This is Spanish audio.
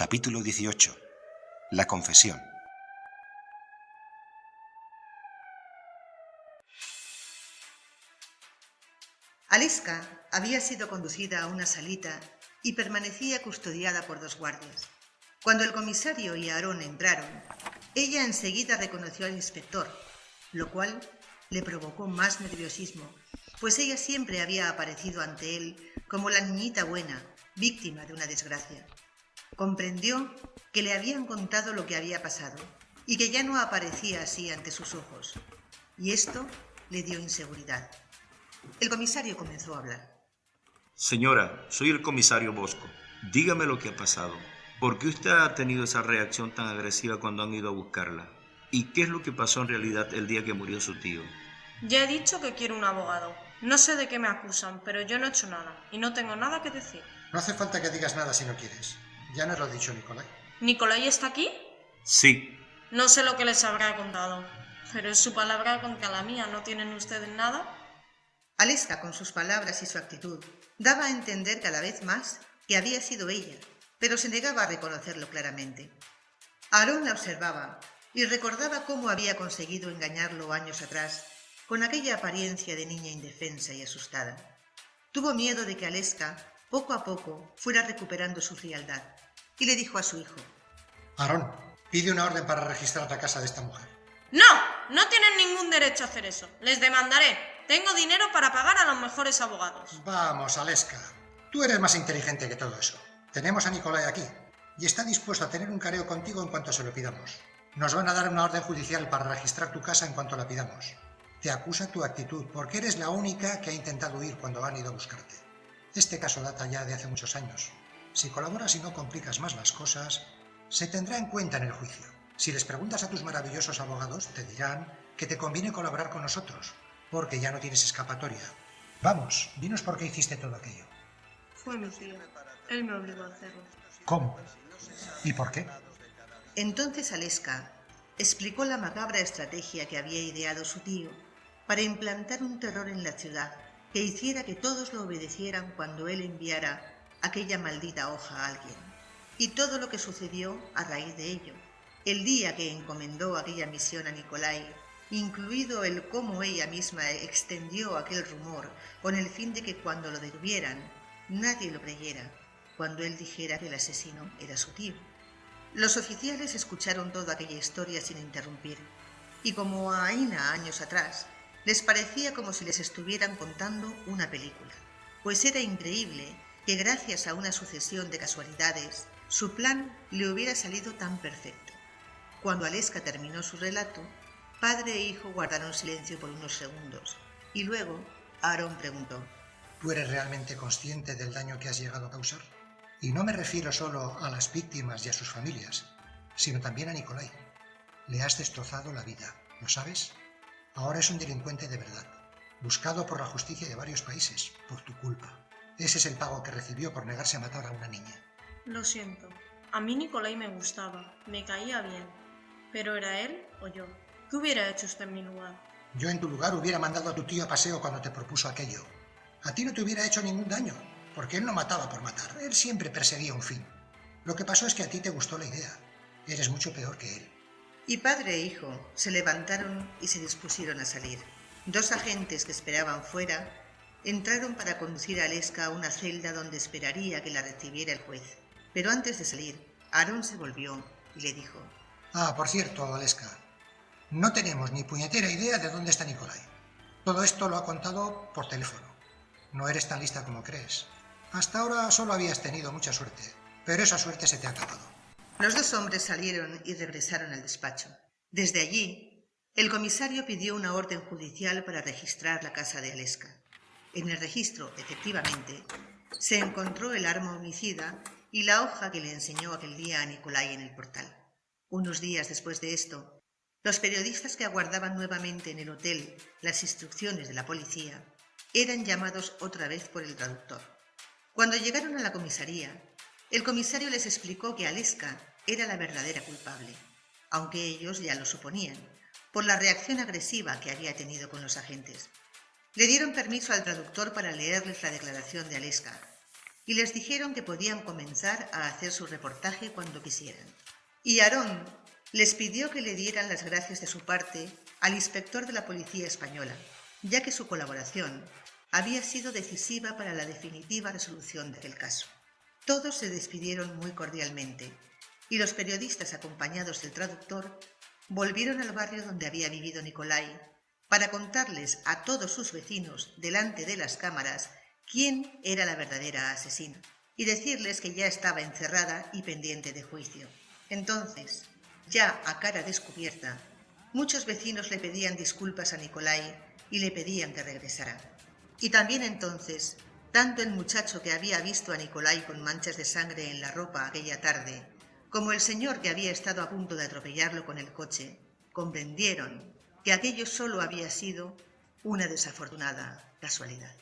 Capítulo 18. La confesión. Aleska había sido conducida a una salita y permanecía custodiada por dos guardias. Cuando el comisario y Aarón entraron, ella enseguida reconoció al inspector, lo cual le provocó más nerviosismo, pues ella siempre había aparecido ante él como la niñita buena, víctima de una desgracia. Comprendió que le habían contado lo que había pasado y que ya no aparecía así ante sus ojos, y esto le dio inseguridad. El comisario comenzó a hablar. Señora, soy el comisario Bosco. Dígame lo que ha pasado. ¿Por qué usted ha tenido esa reacción tan agresiva cuando han ido a buscarla? ¿Y qué es lo que pasó en realidad el día que murió su tío? Ya he dicho que quiero un abogado. No sé de qué me acusan, pero yo no he hecho nada y no tengo nada que decir. No hace falta que digas nada si no quieres. Ya nos lo ha dicho Nicolai. ¿Nicolai está aquí? Sí. No sé lo que les habrá contado, pero es su palabra contra la mía. ¿No tienen ustedes nada? Aleska, con sus palabras y su actitud, daba a entender cada vez más que había sido ella, pero se negaba a reconocerlo claramente. Aarón la observaba y recordaba cómo había conseguido engañarlo años atrás con aquella apariencia de niña indefensa y asustada. Tuvo miedo de que Aleska, poco a poco, fuera recuperando su frialdad y le dijo a su hijo, Aarón, pide una orden para registrar la casa de esta mujer. No, no tienen ningún derecho a hacer eso. Les demandaré. Tengo dinero para pagar a los mejores abogados. Vamos, Aleska. Tú eres más inteligente que todo eso. Tenemos a Nicolai aquí y está dispuesto a tener un careo contigo en cuanto se lo pidamos. Nos van a dar una orden judicial para registrar tu casa en cuanto la pidamos. Te acusa tu actitud porque eres la única que ha intentado huir cuando han ido a buscarte. Este caso data ya de hace muchos años. Si colaboras y no complicas más las cosas, se tendrá en cuenta en el juicio. Si les preguntas a tus maravillosos abogados, te dirán que te conviene colaborar con nosotros, porque ya no tienes escapatoria. Vamos, dinos por qué hiciste todo aquello. Fue mi tío. Él me obligó a hacerlo. ¿Cómo? ¿Y por qué? Entonces Aleska explicó la macabra estrategia que había ideado su tío para implantar un terror en la ciudad que hiciera que todos lo obedecieran cuando él enviara aquella maldita hoja a alguien. Y todo lo que sucedió a raíz de ello. El día que encomendó aquella misión a Nicolai, incluido el cómo ella misma extendió aquel rumor con el fin de que cuando lo detuvieran nadie lo creyera, cuando él dijera que el asesino era su tío. Los oficiales escucharon toda aquella historia sin interrumpir, y como a Aina años atrás, les parecía como si les estuvieran contando una película, pues era increíble que gracias a una sucesión de casualidades, su plan le hubiera salido tan perfecto. Cuando Aleska terminó su relato, padre e hijo guardaron silencio por unos segundos, y luego Aaron preguntó, ¿Tú eres realmente consciente del daño que has llegado a causar? Y no me refiero solo a las víctimas y a sus familias, sino también a Nicolai. Le has destrozado la vida, ¿lo sabes? Ahora es un delincuente de verdad, buscado por la justicia de varios países, por tu culpa. Ese es el pago que recibió por negarse a matar a una niña. Lo siento. A mí Nicolai me gustaba, me caía bien. Pero ¿era él o yo? ¿Qué hubiera hecho usted en mi lugar? Yo en tu lugar hubiera mandado a tu tío a paseo cuando te propuso aquello. A ti no te hubiera hecho ningún daño, porque él no mataba por matar, él siempre perseguía un fin. Lo que pasó es que a ti te gustó la idea. Eres mucho peor que él. Y padre e hijo se levantaron y se dispusieron a salir. Dos agentes que esperaban fuera entraron para conducir a Aleska a una celda donde esperaría que la recibiera el juez. Pero antes de salir, Aaron se volvió y le dijo, Ah, por cierto, Aleska, no tenemos ni puñetera idea de dónde está Nicolai. Todo esto lo ha contado por teléfono. No eres tan lista como crees. Hasta ahora solo habías tenido mucha suerte, pero esa suerte se te ha acabado. Los dos hombres salieron y regresaron al despacho. Desde allí, el comisario pidió una orden judicial para registrar la casa de Aleska. En el registro, efectivamente, se encontró el arma homicida y la hoja que le enseñó aquel día a Nicolai en el portal. Unos días después de esto, los periodistas que aguardaban nuevamente en el hotel las instrucciones de la policía eran llamados otra vez por el traductor. Cuando llegaron a la comisaría, el comisario les explicó que Aleska era la verdadera culpable, aunque ellos ya lo suponían, por la reacción agresiva que había tenido con los agentes. Le dieron permiso al traductor para leerles la declaración de Aleska, y les dijeron que podían comenzar a hacer su reportaje cuando quisieran. Y Aarón les pidió que le dieran las gracias de su parte al inspector de la Policía Española, ya que su colaboración había sido decisiva para la definitiva resolución del caso. Todos se despidieron muy cordialmente y los periodistas acompañados del traductor volvieron al barrio donde había vivido Nicolai para contarles a todos sus vecinos delante de las cámaras quién era la verdadera asesina y decirles que ya estaba encerrada y pendiente de juicio. Entonces, ya a cara descubierta, muchos vecinos le pedían disculpas a Nicolai y le pedían que regresara. Y también entonces, tanto el muchacho que había visto a Nicolai con manchas de sangre en la ropa aquella tarde, como el señor que había estado a punto de atropellarlo con el coche, comprendieron que aquello solo había sido una desafortunada casualidad.